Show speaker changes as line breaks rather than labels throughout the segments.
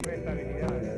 Para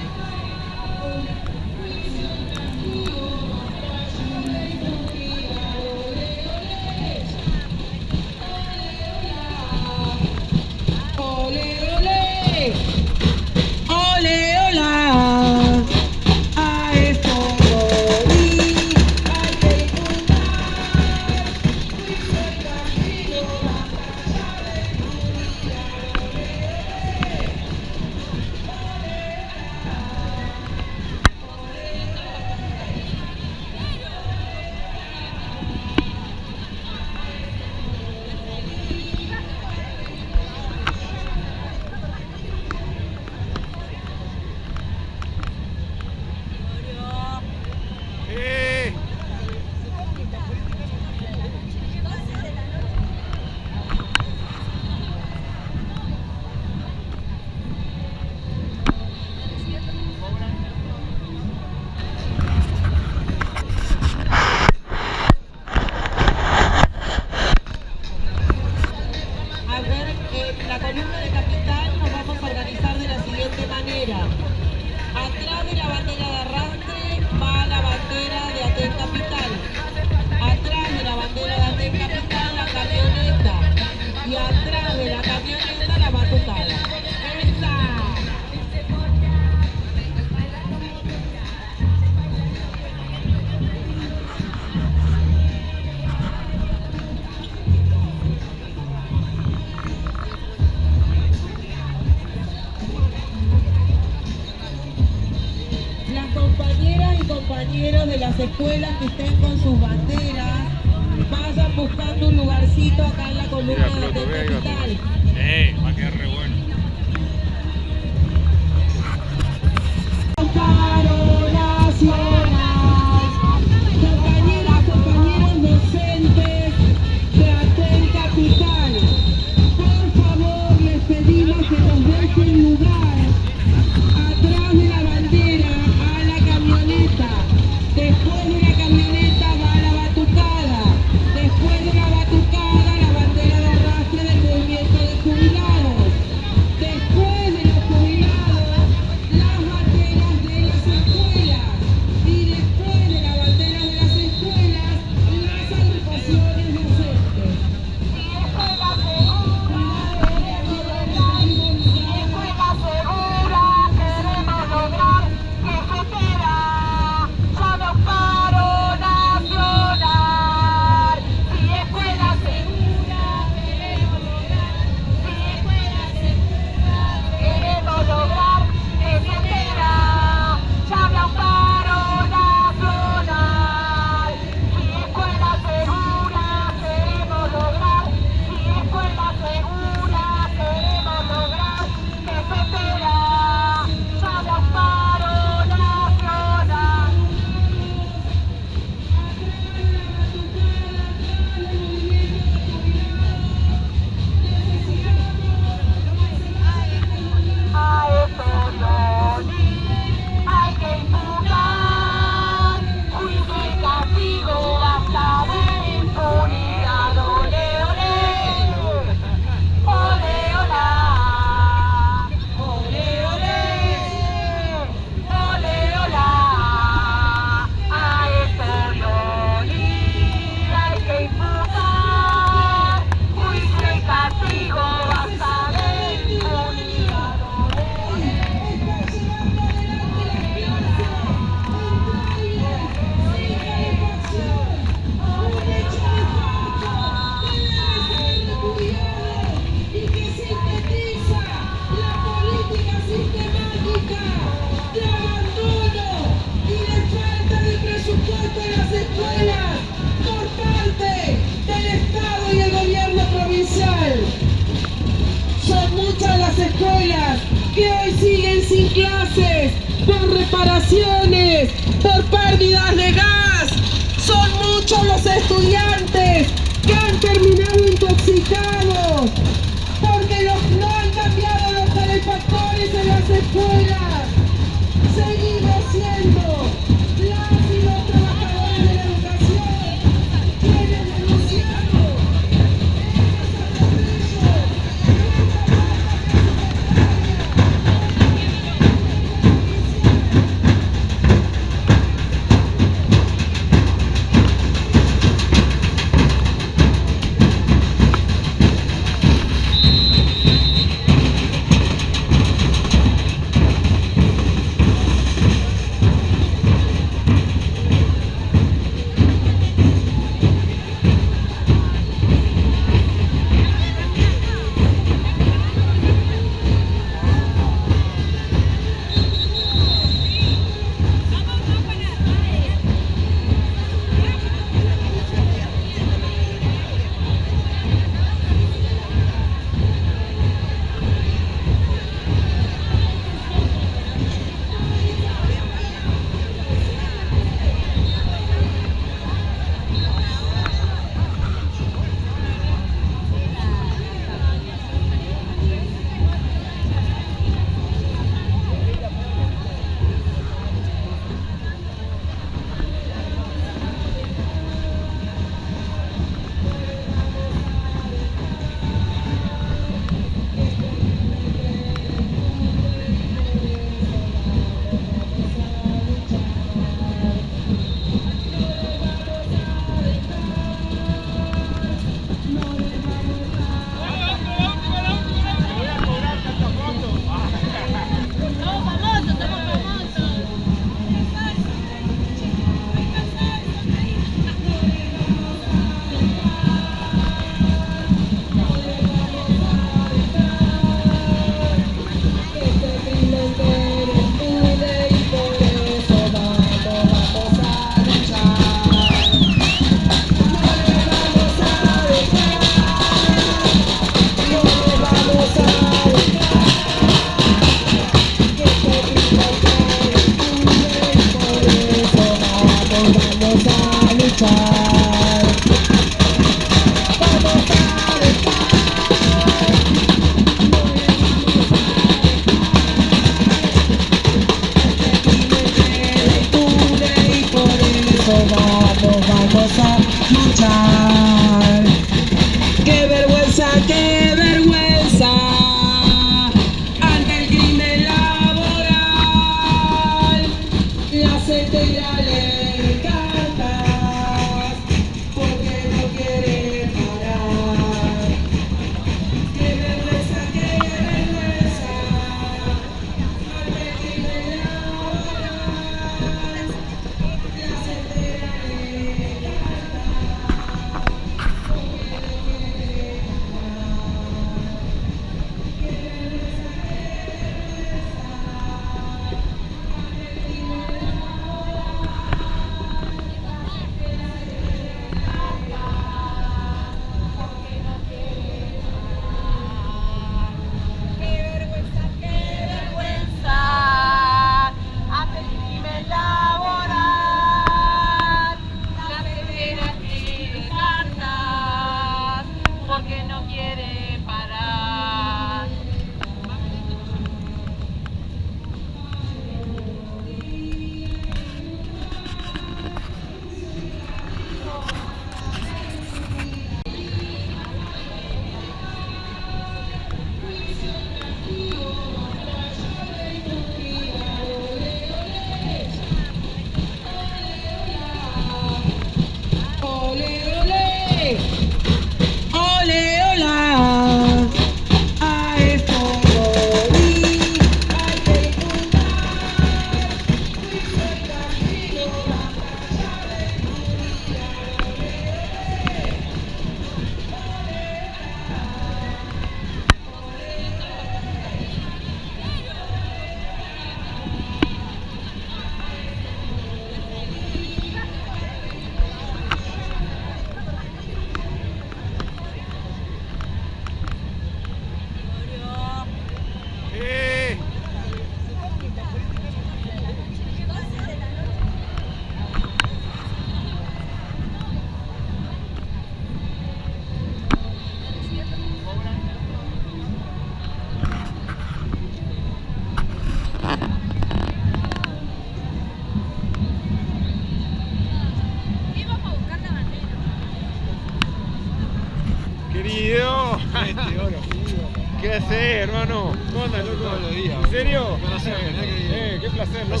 ¿En
serio?
Placer,
eh, qué placer, loco.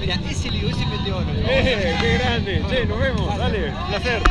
Mira, ese le ese es.
Eh, qué grande. Che, nos vemos, dale, placer.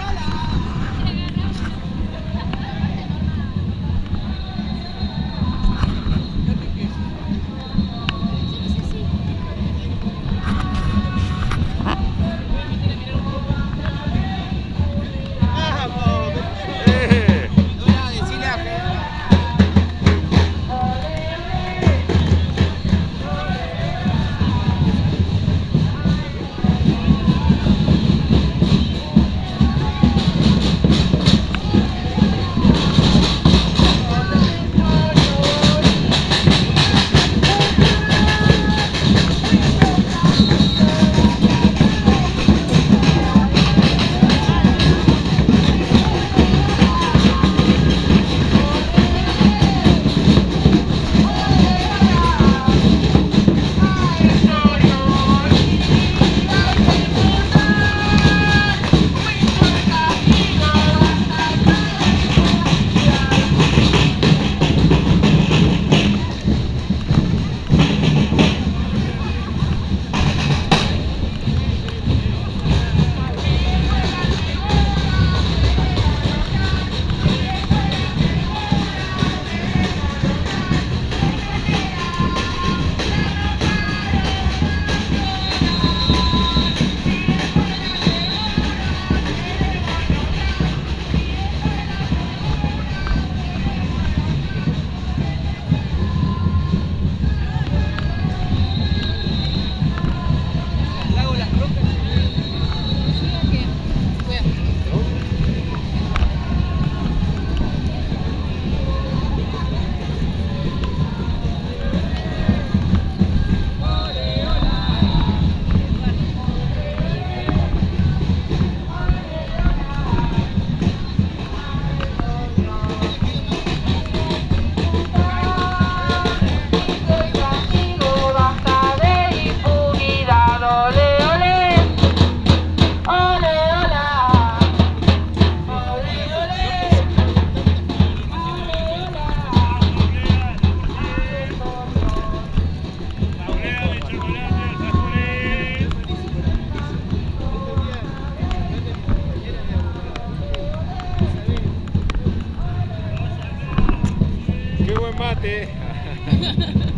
って。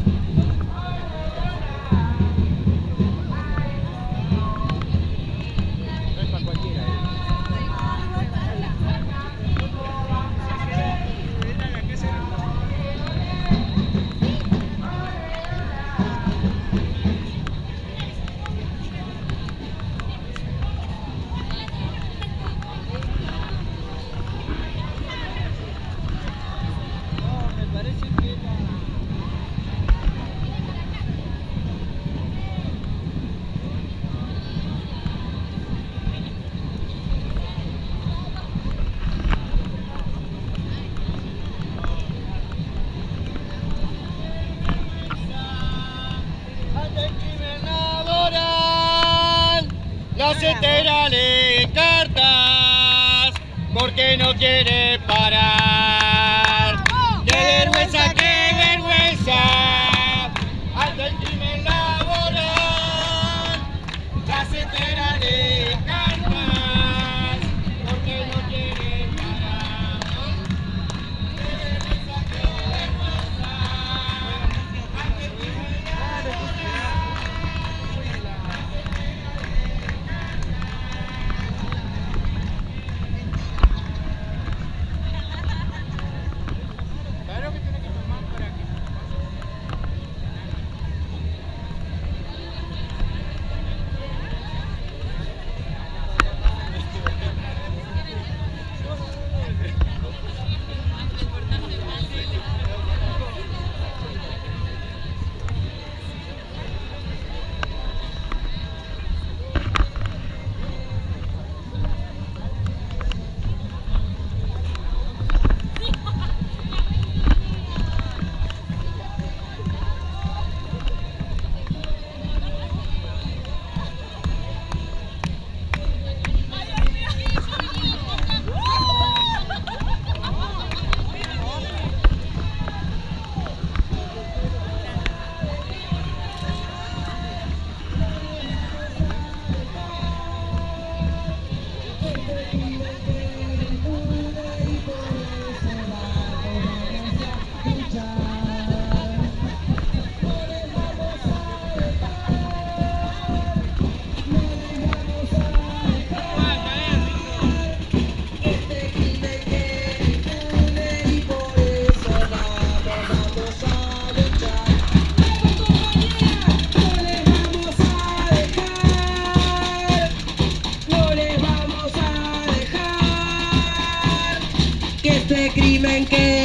dicen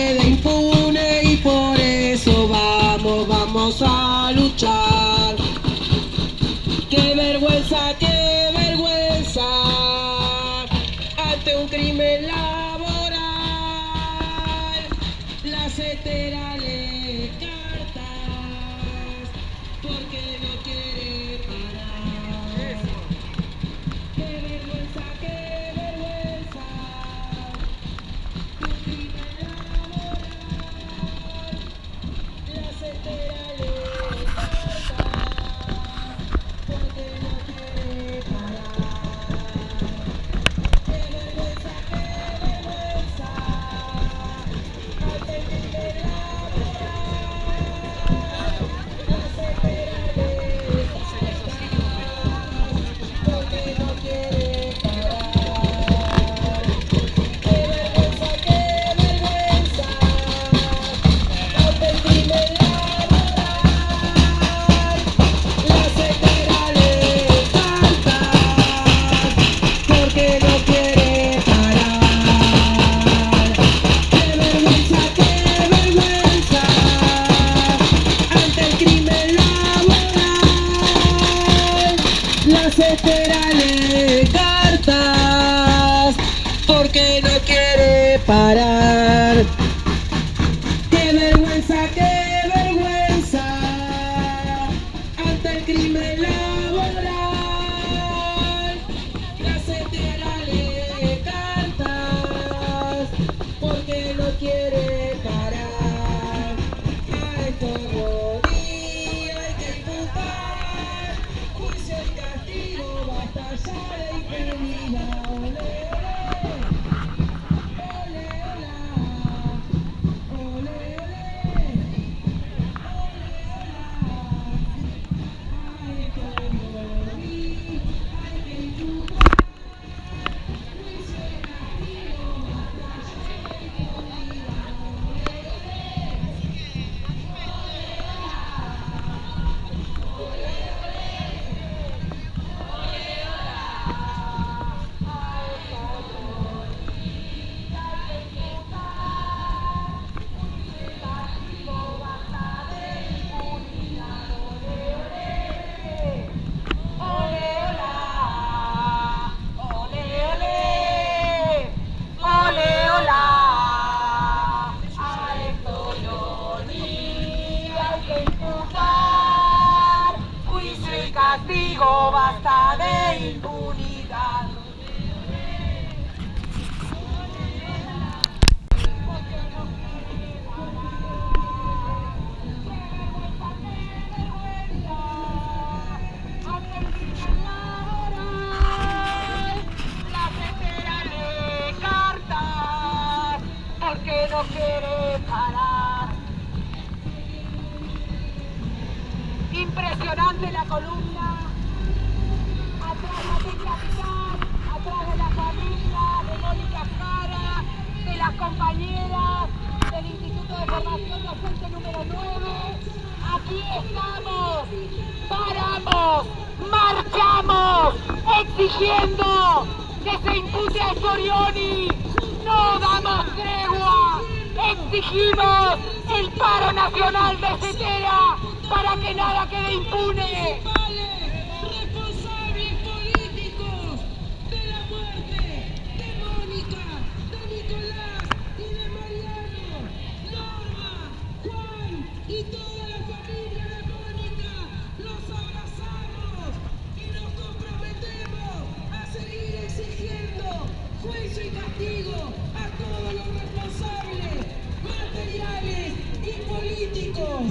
juicio y castigo
a
todos los responsables materiales y políticos.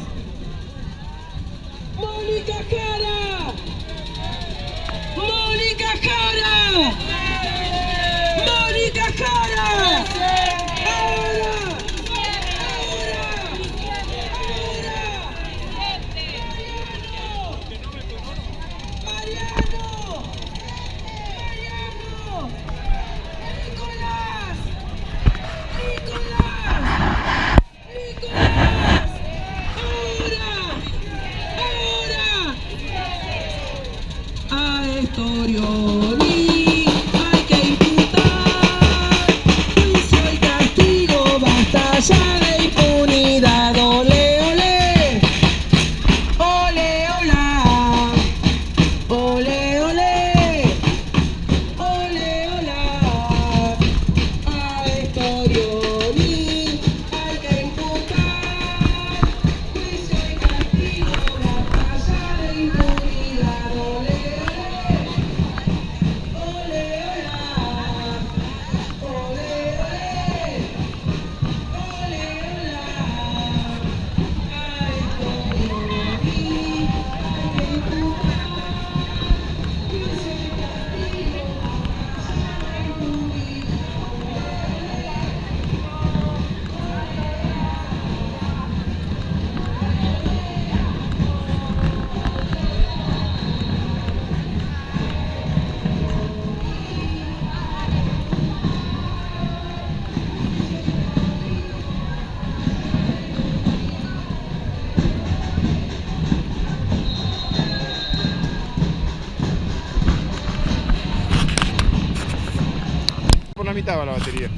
Mónica Cara.
Estaba la batería.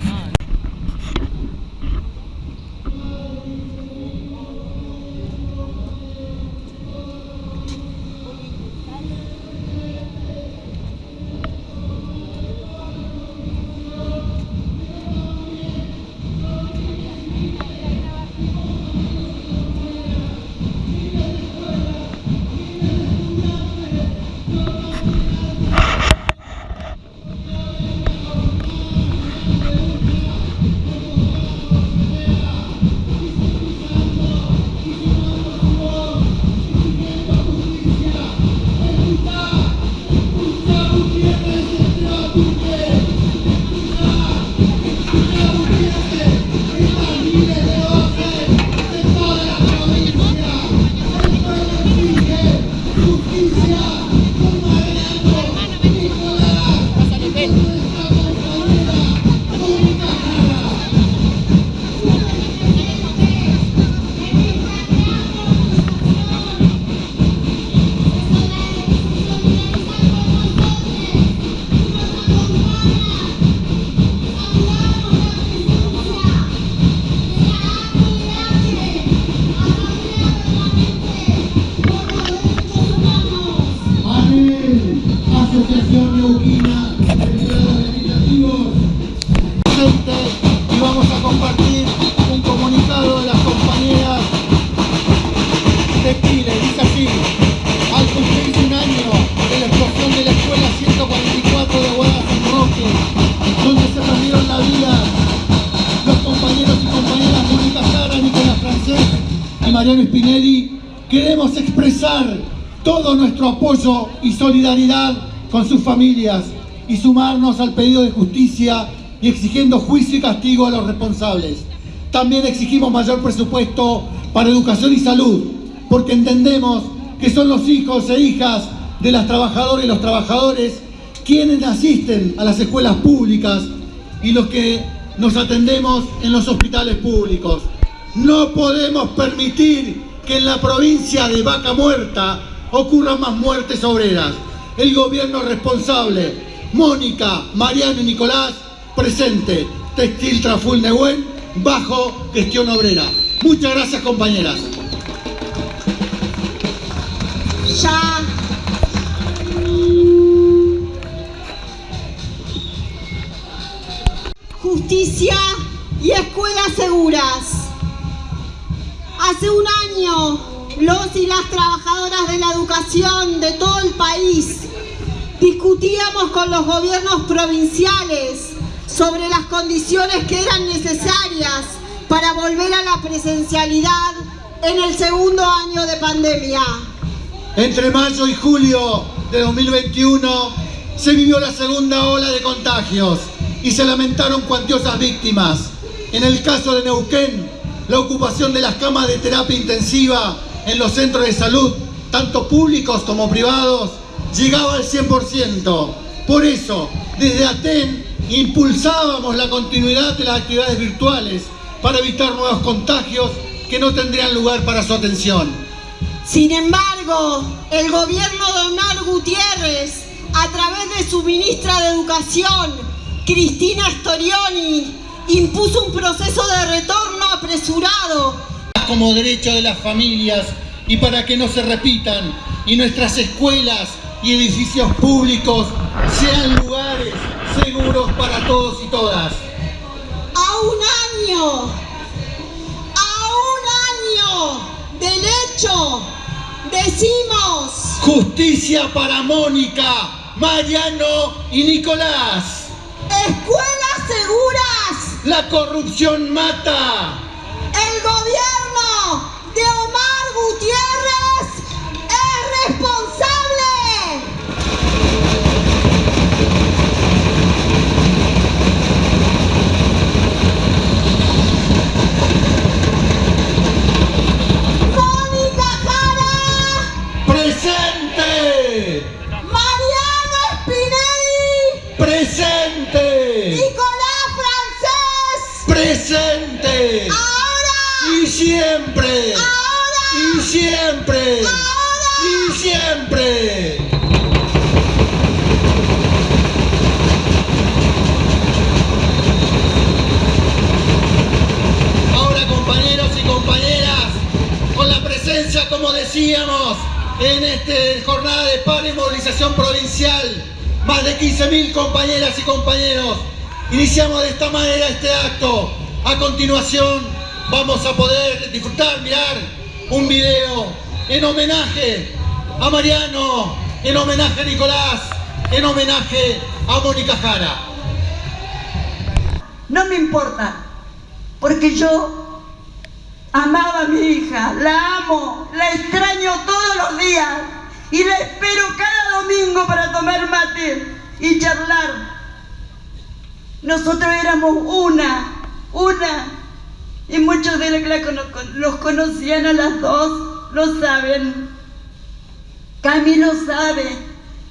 Solidaridad con sus familias y sumarnos al pedido de justicia y exigiendo juicio y castigo a los responsables. También exigimos mayor presupuesto para educación y salud, porque entendemos que son los hijos e hijas de las trabajadoras y los trabajadores quienes asisten a las escuelas públicas y los que nos atendemos en los hospitales públicos. No podemos permitir que en la provincia de Vaca Muerta ocurran más muertes obreras. El gobierno responsable, Mónica, Mariano y Nicolás, presente. Textil Traful Nehuen, bajo gestión obrera. Muchas gracias compañeras.
ya justicia y escuelas seguras. Hace un año, los y las trabajadoras de la educación de todo el país discutíamos con los gobiernos provinciales sobre las condiciones que eran necesarias para volver a la presencialidad en el segundo año de pandemia.
Entre mayo y julio de 2021 se vivió la segunda ola de contagios y se lamentaron cuantiosas víctimas. En el caso de Neuquén, la ocupación de las camas de terapia intensiva en los centros de salud, tanto públicos como privados, llegaba al 100%. Por eso, desde ATEN impulsábamos la continuidad de las actividades virtuales para evitar nuevos contagios que no tendrían lugar para su atención.
Sin embargo, el gobierno de Omar Gutiérrez, a través de su ministra de Educación, Cristina Storioni, impuso un proceso de retorno apresurado
como derecho de las familias y para que no se repitan y nuestras escuelas y edificios públicos sean lugares seguros para todos y todas.
a un año, a un año del hecho, decimos
Justicia para Mónica, Mariano y Nicolás.
escuelas seguras.
La corrupción mata.
De Omar Gutiérrez es responsable. Mónica Jara,
Presente.
Mariano Spinelli,
Presente.
Nicolás Francés.
Presente siempre.
Ahora.
Y siempre.
Ahora.
Y siempre.
Ahora compañeros
y compañeras, con la presencia, como decíamos, en esta jornada de paro y movilización provincial, más de 15.000 compañeras y compañeros. Iniciamos de esta manera este acto. A continuación, vamos a poder disfrutar, mirar un video en homenaje a Mariano, en homenaje a Nicolás, en homenaje a Mónica Jara.
No me importa, porque yo amaba a mi hija, la amo, la extraño todos los días y la espero cada domingo para tomar mate y charlar. Nosotros éramos una, una, y muchos de los que los conocían a las dos, lo saben. Cami lo sabe,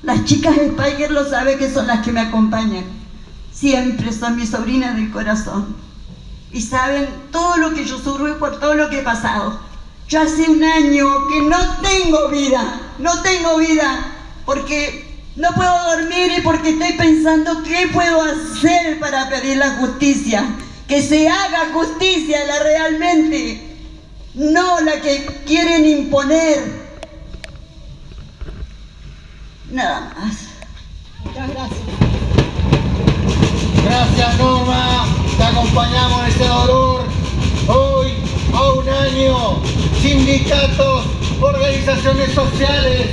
las chicas Spiker lo saben que son las que me acompañan. Siempre son mis sobrinas del corazón. Y saben todo lo que yo sufro y por todo lo que he pasado. Yo hace un año que no tengo vida, no tengo vida, porque no puedo dormir y porque estoy pensando qué puedo hacer para pedir la justicia. Que se haga justicia la realmente, no la que quieren imponer. Nada más. Muchas gracias.
Gracias Norma, te acompañamos en este dolor. Hoy, a un año, sindicatos, organizaciones sociales,